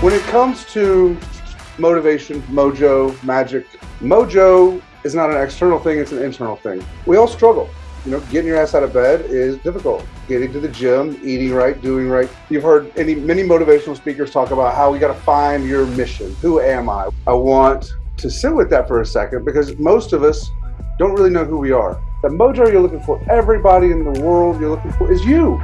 When it comes to motivation, mojo, magic, mojo is not an external thing, it's an internal thing. We all struggle. You know, getting your ass out of bed is difficult. Getting to the gym, eating right, doing right. You've heard any many motivational speakers talk about how we got to find your mission. Who am I? I want to sit with that for a second because most of us don't really know who we are. The mojo you're looking for, everybody in the world you're looking for is you.